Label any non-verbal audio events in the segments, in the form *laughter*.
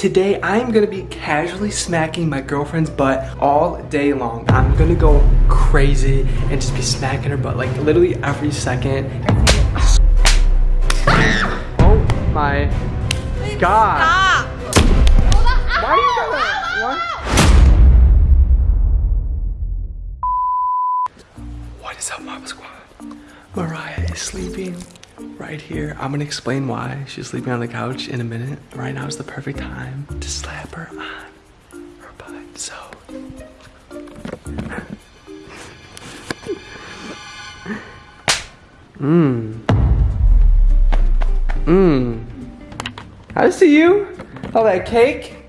today I'm gonna be casually smacking my girlfriend's butt all day long. I'm gonna go crazy and just be smacking her butt like literally every second. *laughs* Oh my god. Stop. Why are you what? What is up, Marble Squad? Mariah is sleeping right here. I'm gonna explain why she's sleeping on the couch in a minute. Right now is the perfect time to slap her on her butt. So. Mmm. Mmm. I see you. Oh, that cake.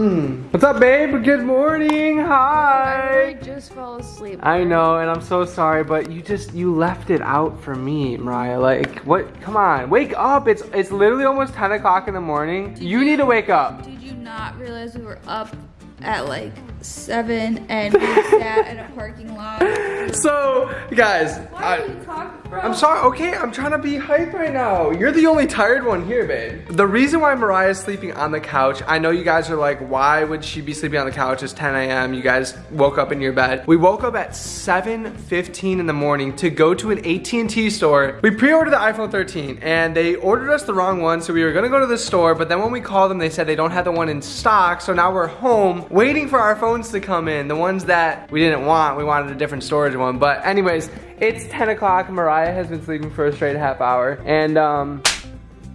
Mmm. What's up, babe? Good morning. Hi. I just fell asleep. I know, and I'm so sorry, but you just you left it out for me, Mariah. Like, what? Come on, wake up! It's it's literally almost 10 o'clock in the morning. You, need to wake up. Did you not realize we were up at like seven and we sat in a parking lot? *laughs* So, guys, Why I, are you talking, bro? I'm sorry. Okay, I'm trying to be hype right now. You're the only tired one here, babe. The reason why Mariah is sleeping on the couch, I know you guys are like, why would she be sleeping on the couch? It's 10 a.m. You guys woke up in your bed. We woke up at 7:15 in the morning to go to an AT&T store. We pre-ordered the iPhone 13, and they ordered us the wrong one, so we were gonna go to the store. But then when we called them, they said they don't have the one in stock. So now we're home waiting for our phones to come in. The ones that we didn't want, we wanted a different storage one. But anyways, it's 10 o'clock. Mariah has been sleeping for a straight half hour. And um,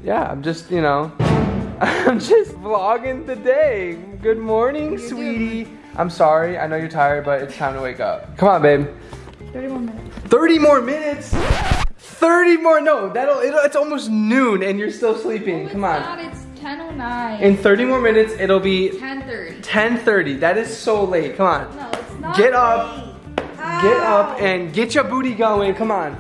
yeah, I'm just, you know, *laughs* I'm just vlogging the day. Good morning, sweetie. I'm sorry, I know you're tired, but it's time to wake up. Come on, babe. 30 more minutes. 30 more minutes? 30 more, no, that'll, it'll, it's almost noon and you're still sleeping. No, Come on. Not, it's 10.09. In 30 more minutes, it'll be 10.30. 10.30. That is so late, come on. No, it's not. Get up. late. Get up and get your booty going. Come on.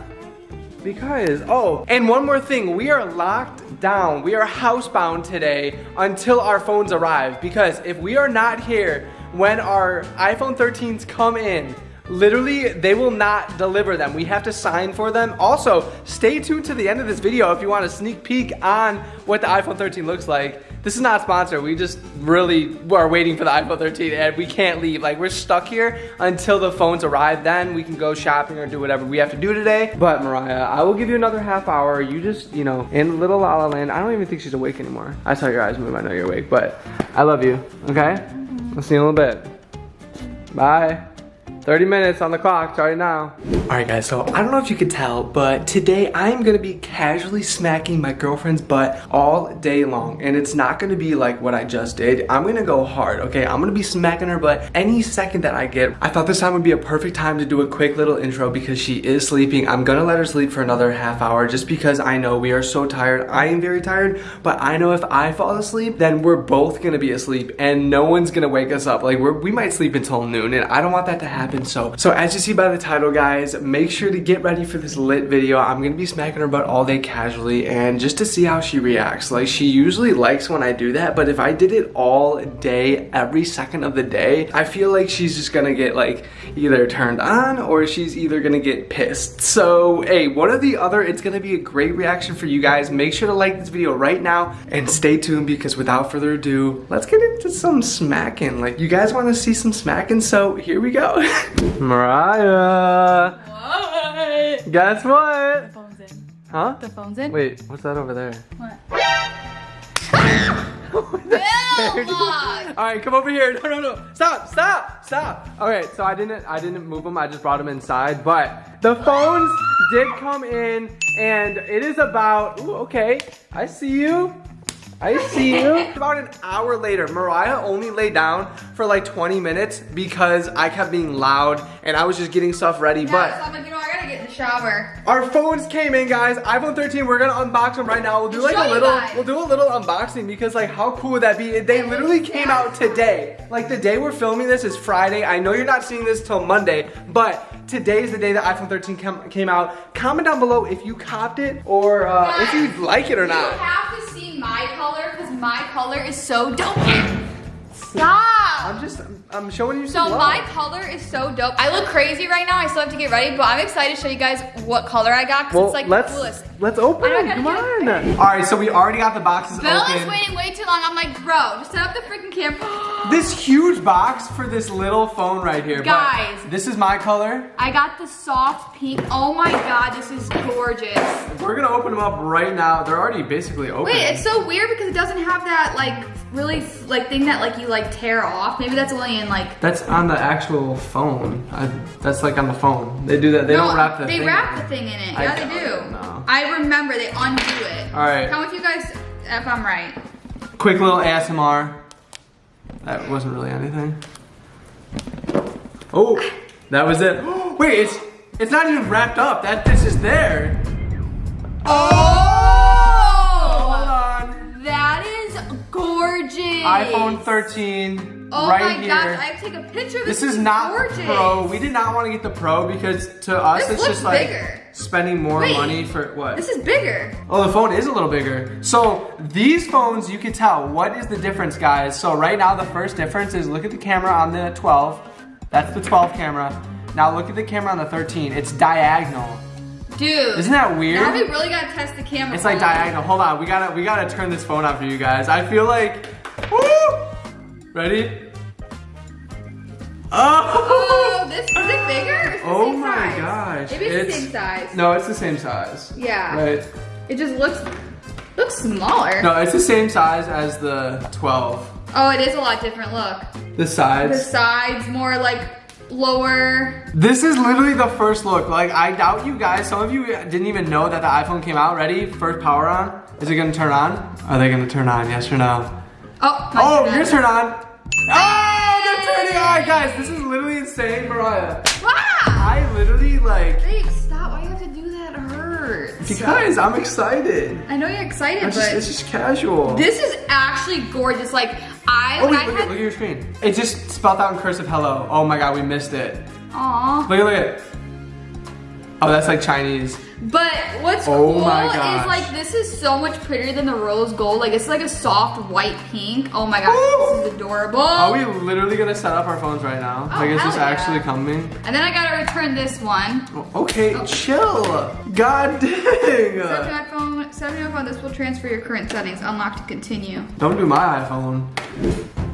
Because, oh, and one more thing. We are locked down. We are housebound today until our phones arrive. Because if we are not here when our iPhone 13s come in, literally, they will not deliver them. We have to sign for them. Also, stay tuned to the end of this video if you want a sneak peek on what the iPhone 13 looks like. This is not sponsored. We just really are waiting for the iPhone 13 and we can't leave. Like we're stuck here until the phones arrive. Then we can go shopping or do whatever we have to do today. But Mariah, I will give you another half hour. You just, you know, in little La La Land. I don't even think she's awake anymore. I saw your eyes move. I know you're awake, but I love you. Okay? I'll see you in a little bit. Bye. 30 minutes on the clock, starting now. All right guys, so I don't know if you could tell, but today I'm gonna be casually smacking my girlfriend's butt all day long. And it's not gonna be like what I just did. I'm gonna go hard, okay? I'm gonna be smacking her butt any second that I get. I thought this time would be a perfect time to do a quick little intro because she is sleeping. I'm gonna let her sleep for another half hour just because I know we are so tired. I am very tired, but I know if I fall asleep, then we're both gonna be asleep and no one's gonna wake us up. Like we might sleep until noon and I don't want that to happen. So, so as you see by the title guys, make sure to get ready for this lit video. I'm gonna be smacking her butt all day casually and just to see how she reacts. Like she usually likes when I do that, but if I did it all day, every second of the day, I feel like she's just gonna get like either turned on or she's either gonna get pissed. So, hey, one or the other, it's gonna be a great reaction for you guys. Make sure to like this video right now and stay tuned because without further ado, let's get into some smacking. Like you guys wanna see some smacking, so here we go. *laughs* Mariah, What? guess what? The phone's in. Huh? The phone's in? Wait, what's that over there? What? *laughs* All right, come over here. No, no, no. Stop, stop, stop. Okay, so I didn't, I didn't move them. I just brought them inside. But the phones did come in, and it is about. Ooh, okay. I see you. I see you. About an hour later, Mariah only lay down for like 20 minutes because I kept being loud and I was just getting stuff ready. Yeah, but so I'm like, you know, I gotta get in the shower. our phones came in, guys. iPhone 13. We're gonna unbox them right now. We'll do like Show a little. We'll do a little unboxing because like how cool would that be? They literally came out today. Like the day we're filming this is Friday. I know you're not seeing this till Monday, but today is the day that iPhone 13 came, came out. Comment down below if you copped it or uh, if you like it or You not. My color because my color is so dope. Stop. I'm just, I'm, I'm showing you So some love. my color is so dope. I look crazy right now. I still have to get ready, but I'm excited to show you guys what color I got because well, it's like let's the coolest. let's open I know, I it. Come on. it. All right, so we already got the boxes Bill open. is waiting way too long. I'm like, bro, just set up the freaking camera. *gasps* This huge box for this little phone right here. but Guys. this is my color. I got the soft pink. Oh my god, this is gorgeous. We're gonna open them up right now. They're already basically open. Wait, it's so weird because it doesn't have that like really like thing that like you like tear off. Maybe that's only in like That's on the actual phone. I, that's like on the phone. They do that. They no, don't wrap the thing. they thing. wrap the thing in it. I Yeah, they do. no. I remember they undo it. All right. Tell me if you guys if I'm right. Quick little ASMR. That wasn't really anything. Oh, that was it. *gasps* Wait, it's it's not even wrapped up. That this is there. Oh! Gorgeous. iPhone 13 Oh right my here. gosh, I have to take a picture of this. This is not gorgeous. Pro. We did not want to get the Pro because to us This it's looks just like bigger. spending more Wait. money for what? This is bigger. Oh, the phone is a little bigger. So these phones, you can tell. What is the difference, guys? So right now, the first difference is look at the camera on the 12. That's the 12 camera. Now look at the camera on the 13. It's diagonal. Dude. Isn't that weird? Now we really gotta test the camera. It's like diagonal. Hold on, we gotta we gotta turn this phone on for you guys. I feel like, woo! Ready? Oh! Oh, this is it bigger? It's the Oh same my size. gosh, Maybe it's, it's- the same size. No, it's the same size. Yeah. Right. It just looks looks smaller. No, it's the same size as the 12. Oh, it is a lot different. Look. The sides. The sides. sides more like lower. This is literally the first look. Like, I doubt you guys, some of you didn't even know that the iPhone came out. Ready? First power on. Is it gonna turn on? Are they gonna turn on? Yes or no? Oh, Oh, God. yours turn on. Oh, they're turning on, guys. This is literally insane, Mariah. Wow! I literally like Babe, stop. Why do you have to do that? It hurts. because I'm excited. I know you're excited, just, but it's just casual. this is actually gorgeous. Like I, oh wait, I look, had, at, look at your screen. It just spelled out in cursive hello. Oh my god, we missed it. Aw. Look at look at. Oh, that's like Chinese. But what's Oh cool is like this is so much prettier than the rose gold. Like it's like a soft white pink. Oh my gosh, this is adorable. Are we literally gonna set up our phones right now? Oh, like, is this hell yeah. actually coming? And then I gotta return this one. Okay, oh. chill. God *laughs* dang. Set to dang. my phone. Set to my phone. This will transfer your current settings. Unlock to continue. Don't do my iPhone.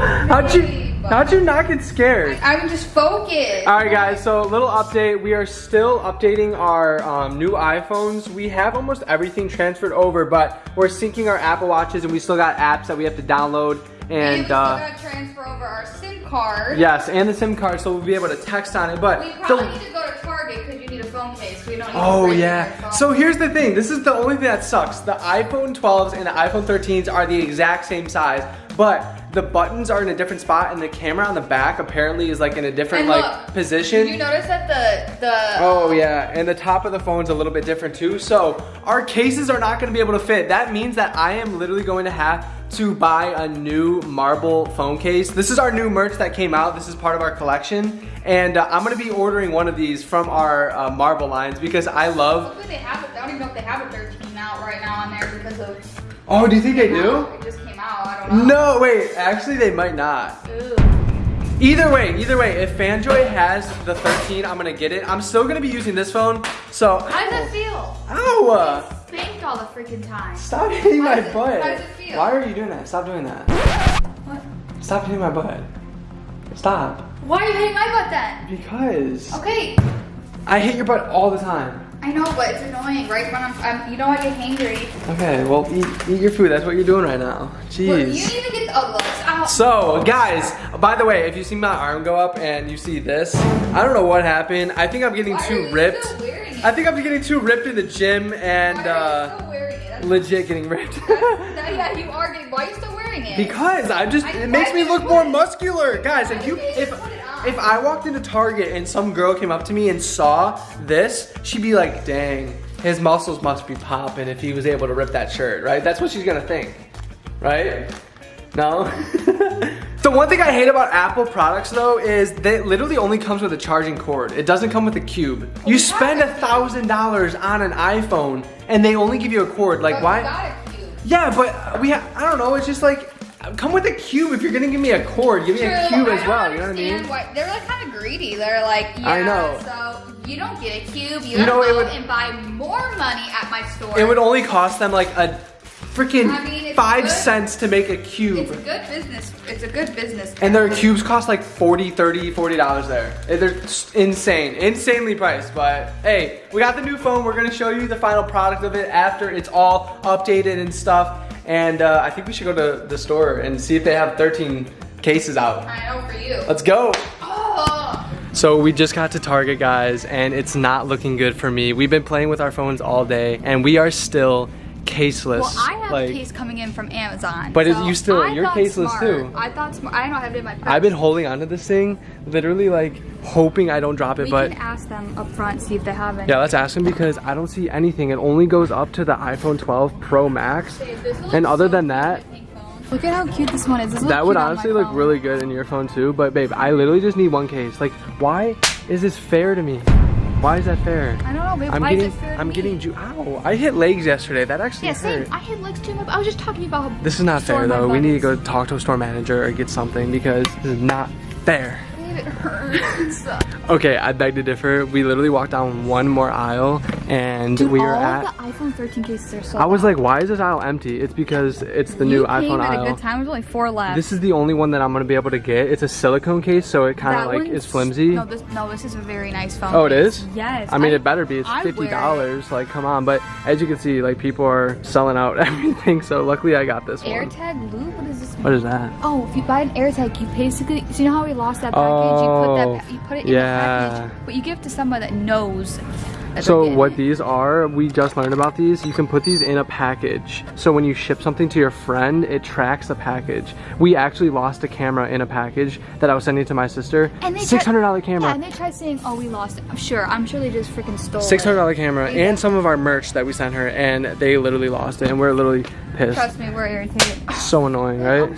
How'd you how'd you not get scared? I'm just focused. All right, guys. So, a little update. We are still updating our um, new iPhones. We have almost everything transferred over, but we're syncing our Apple Watches, and we still got apps that we have to download. and we And still uh, gotta transfer over our SIM card. yes, and the SIM card, so we'll be able to text on it. But We the- probably need to go to Target because you need a phone case. We don't need Oh yeah. So here's the thing. This is the only thing that sucks. The iPhone 12s and the iPhone 13s are the exact same size, but the buttons are in a different spot, and the camera on the back apparently is like in a different like position. Did you notice that the the Oh yeah, and the top of the phone's a little bit different too. So our cases are not gonna be able to fit. That means that I am literally going to have to buy a new marble phone case. This is our new merch that came out. This is part of our collection. And uh, I'm gonna be ordering one of these from our uh, marble lines because I love, Hopefully they have it. I don't even know if they have a 13 out right now on there because of. oh, do you think they do? Don't know. No, wait, actually they might not. Ooh. Either way, either way, if Fanjoy has the 13, I'm gonna get it. I'm still gonna be using this phone, so. How does it feel? Ow! Spanked all the freaking time. Stop hitting my it- butt. how does it feel? Why are you doing that? Stop doing that. What? Stop hitting my butt. Stop. Why are you hitting my butt then? Because Okay, I hit your butt all the time. I know, but it's annoying, right? When I'm, I'm you know, I get hangry. Okay, well, eat, eat your food. That's what you're doing right now. Well, you Jeez. need to get oh. So, guys, by the way, if you see my arm go up and you see this, I don't know what happened. I think I'm getting Why too you ripped. still wearing it? I think I'm getting too ripped in the gym and you uh, it? Legit getting ripped. *laughs* *laughs* yeah, you are getting. Why are you still wearing it? Because I just I- it makes me look more it- muscular. Guys, if you you if put it on? If I walked into Target and some girl came up to me and saw this, she'd be like, "Dang, his muscles must be popping if he was able to rip that shirt." Right? That's what she's going to think. Right? No? *laughs* The one thing I hate about Apple products though is that it literally only comes with a charging cord. It doesn't come with a cube. You spend a thousand dollars on an iPhone and they only give you a cord. Like why? we got a cube. Yeah, but we I don't know. It's just like come with a cube if you're gonna give me a cord. Give me a cube I as well. You know what I mean? Why, they're like kind of greedy. They're like, yeah, I know. so you don't get a cube. You, You know, go would- and buy more money at my store. It would only cost them like a freaking I mean, five good. cents to make a cube. It's a good business. It's a good business. And their cubes cost like 40, 30, 40 dollars there. They're insane, insanely priced. But hey, we got the new phone. We're gonna show you the final product of it after it's all updated and stuff. And uh, I think we should go to the store and see if they have 13 cases out. I know for you. Let's go. Oh. So we just got to Target, guys, and it's not looking good for me. We've been playing with our phones all day, and we are still caseless. Well, I have like, a case coming in from Amazon. But so you still- I you're thought caseless smart. too. I thought smart. I don't have it in my purse. I've been holding onto this thing, literally like hoping I don't drop it, We but can ask them up front, see if they have it. yeah, let's ask them because I don't see anything. It only goes up to the iPhone 12 Pro Max, and other than that, Look at how cute this one is. This that would cute on my honestly look phone. really good in your phone too. But babe, I literally just need one case. Like, why is this fair to me? Why is that fair? I don't know, babe. I'm Why getting, is it fair I'm me? getting, ju- ow! I hit legs yesterday. That actually Yeah, same. I hit legs too. I was just talking about. This is not fair though. We need to go talk to a store manager or get something because this is not fair. It hurts. *laughs* Okay, I beg to differ. We literally walked down one more aisle and Dude, we are at. the iPhone 13 cases are so. I was like, why is this aisle empty? It's because it's the new you came iPhone at a aisle. good time. There's only four left. This is the only one that I'm gonna be able to get. It's a silicone case, so it kind of like is flimsy. No, this no, this is a very nice phone. Oh, it is? Yes. I mean, it better be. It's I fifty dollars. Like, come on. But as you can see, like people are selling out *laughs* everything. So luckily, I got this one. AirTag loop. What is this? What is that? Oh, if you buy an AirTag, you basically, so you know how we lost that package? you put Oh, that, you put it in yeah. the package, but you give it to someone that knows. So what these are, we just learned about these. You can put these in a package. So when you ship something to your friend, it tracks the package. We actually lost a camera in a package that I was sending to my sister. And they Six hundred dollar tried- Yeah, camera. and they tried saying, "Oh, we lost it." I'm sure. I'm sure they just freaking stole Six hundred it. dollar camera Yeah. and some of our merch that we sent her, and they literally lost it, and we're literally pissed. Trust me, we're irritated. *sighs* So annoying, right?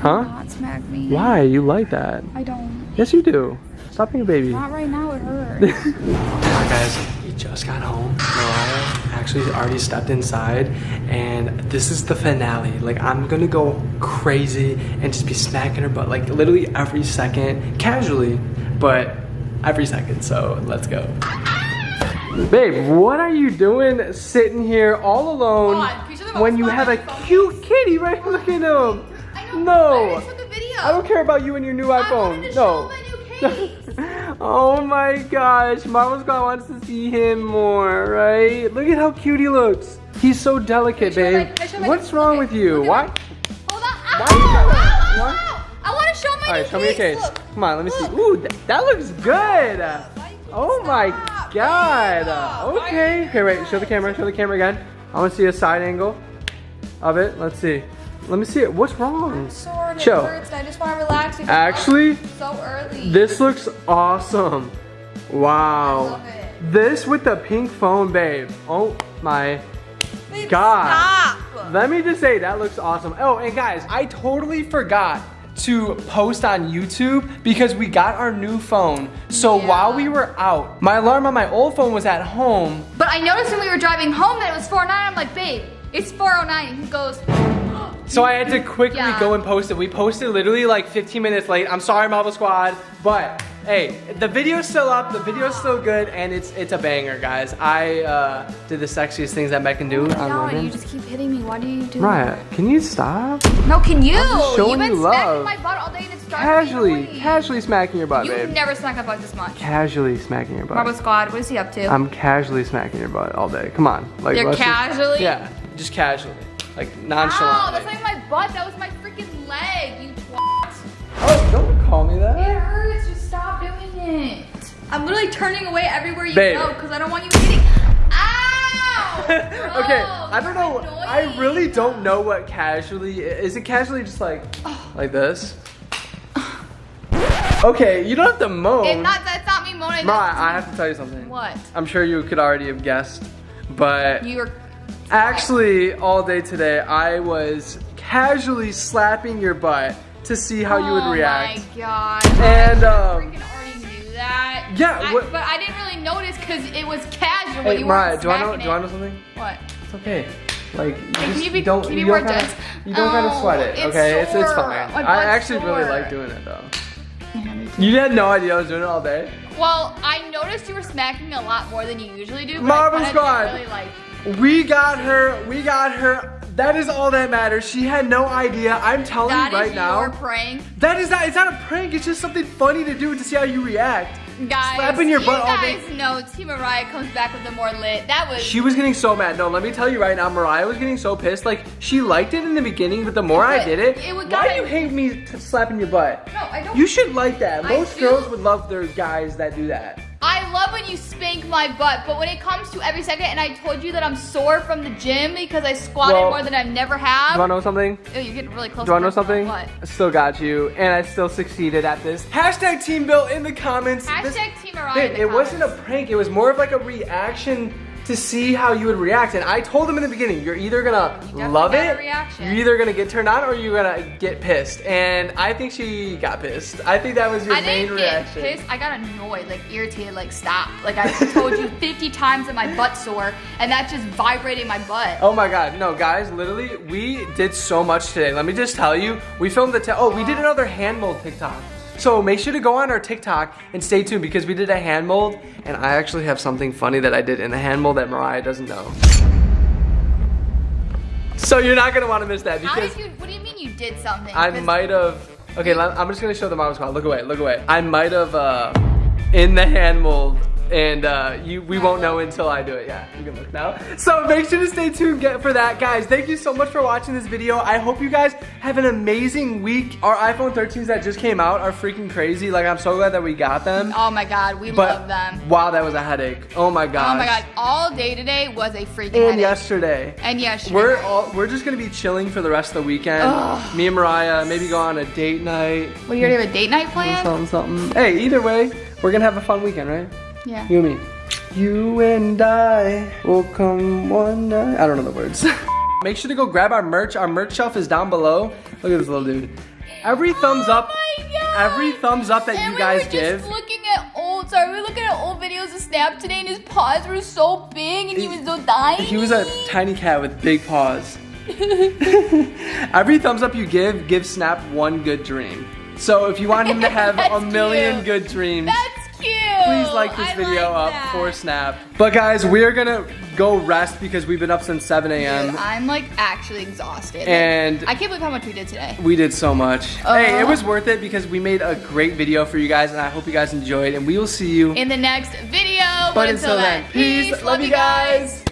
Huh? Not smack me. Why? You like that? I don't. Yes, you do. Stop being a baby. Not right now. It hurts. *laughs* Alright guys, we just got home. Mariah actually already stepped inside and this is the finale. Like I'm gonna go crazy and just be smacking her butt like literally every second, casually, but every second, so let's go. Babe, what are you doing sitting here all alone Come on, can you show them when you have a my phone cute kitty right look at him? I know. No. I took a video. I don't care about you and your new I iPhone. wanted to no. show my new *laughs* case. Oh my gosh, Mama's God wants to see him more, right? Look at how cute he looks. He's so delicate, Can I show my- babe. can I my- What's wrong look with you? look Why? Hold on. Ow, Why ow, ow, ow. I want to show my All right, show me your case. Look. Come on, let me see. Ooh, th- that looks good. Oh my Stop, God. Okay. Okay, wait. Show the camera. Show the camera again. I want to see a side angle of it. Let's see. Let me see it. What's wrong? Sore and it Chill. hurts and I just want to relax. Actually, so early. This looks awesome. Wow. love it. This with the pink phone, babe. Oh my Babe, God. Stop. Let me just say that looks awesome. Oh, and guys, I totally forgot to post on YouTube because we got our new phone. So Yeah. while we were out, my alarm on my old phone was at home. But I noticed when we were driving home that it was 409. I'm like, babe, it's 409. He goes, So I had to quickly Yeah. go and post it. We posted literally like 15 minutes late. I'm sorry, Marble Squad, but hey, the video's still up. The video's still good, and it's it's a banger, guys. I uh, did the sexiest things that Meg can do on no, you just keep hitting me. Why do you do Mariah, can you stop? No, can you? I'm just showing You've been you smacking my butt all day and it's starting to be Casually, casually smacking your butt, You've babe. never smacked my butt this much. Casually smacking your butt. Marble Squad, what is he up to? I'm casually smacking your butt all day. Come on, like You're let's just- casually? yeah, just casually, like Ow, Oh, that's not my butt. That was my freaking leg, you twat. oh, don't call me that. It hurts. Just stop doing it. I'm literally turning away everywhere you Babe. go because I don't want you hitting. *laughs* Ow! okay, I don't know. you're I really don't know what casually is. It casually just like like this? Okay, you don't have to moan. If not, that's not me moaning. That's- I have to tell you something. What? I'm sure you could already have guessed, but You're. Actually all day today I was casually slapping your butt to see how you would Oh react. my god. And, I um, freaking already knew that. Yeah, I- but I didn't really notice because it was casual. Hey, you Mariah, do I know? smacking Do I know something? What? It's okay. Like, you, Can just, you be- don't, can you be you more don't kinda, dense? You don't kind of Oh, sweat it, it's okay? It's, it's fine. I butt's actually really like doing it though. Yeah. You had no idea I was doing it all day. Well, I noticed you were smacking a lot more than you usually do. But Marble I kinda Squad. Really like. We got her. We got her. That is all that matters. She had no idea. I'm telling That you right now. That is your prank, That is not. It's not a prank. It's just something funny to do to see how you react. guys. Slapping your butt you all day. guys know Team Mariah comes back with the more lit. That was. She was getting so mad. No, let me tell you right now, Mariah was getting so pissed. Like she liked it in the beginning, but the more I did it, it would why do you hate me slapping your butt? no, I don't. You should like that. Most girls would love their guys that do that. I love when you spank my butt, but when it comes to every second, and I told you that I'm sore from the gym because I squatted Well, more than I've never have. Do you wanna have. know something? Oh, you're getting really close. Do you wanna know to my something? butt. I still got you, and I still succeeded at this. Hashtag Team Bill in the comments. Hashtag This- Team Mariah. Babe, in it wasn't a prank. It was more of like a reaction to see how you would react. And I told him in the beginning, you're either gonna You love it, reaction. you're either gonna get turned on, or you're gonna get pissed. And I think she got pissed. I think that was your I main didn't get reaction. pissed. I got annoyed, like irritated, like stop. Like I told you *laughs* 50 times that my butt sore, and that's just vibrating my butt. Oh my god, no guys, literally, we did so much today. Let me just tell you, we filmed the, oh, we did another hand mold TikTok. So make sure to go on our TikTok and stay tuned because we did a hand mold and I actually have something funny that I did in the hand mold that Mariah doesn't know. So you're not gonna wanna miss that because you? What do you mean you did something? I might have, okay, I'm just gonna show the mom squad. Look away, look away. I might have, uh, in the hand mold and uh, you, we won't know until I do it. Yeah, you can look now. So make sure to stay tuned get, for that, guys. Thank you so much for watching this video. I hope you guys have an amazing week. Our iPhone 13s that just came out are freaking crazy. Like, I'm so glad that we got them. Oh my god, we But love them. wow, that was a headache. Oh my god. Oh my god, all day today was a freaking And headache. yesterday. And yesterday. We're all, we're just gonna be chilling for the rest of the weekend. Ugh. Me and Mariah maybe go on a date night. Well, you already have a date night planned? Something, something. Hey, either way, we're gonna have a fun weekend, right? Yeah. You and me. You and I will come one night. I don't know the words. *laughs* Make sure to go grab our merch. Our merch shelf is down below. Look at this little dude. Every oh thumbs up, Oh my every thumbs up that and you guys we were give. just looking at old, sorry, we were looking at old videos of Snap today, and his paws were so big, and he was so tiny. He was a tiny cat with big paws. *laughs* *laughs* Every thumbs up you give, give Snap one good dream. So if you want him to have a million cute. good dreams, That's. Please like this I video like up that. for Snap. But guys, we're gonna go rest because we've been up since 7 a.m. I'm like actually exhausted. And- I can't believe how much we did today. We did so much. Uh-huh. hey, it was worth it because we made a great video for you guys and I hope you guys enjoyed and we will see you. In the next video. but until then, peace. Love you guys.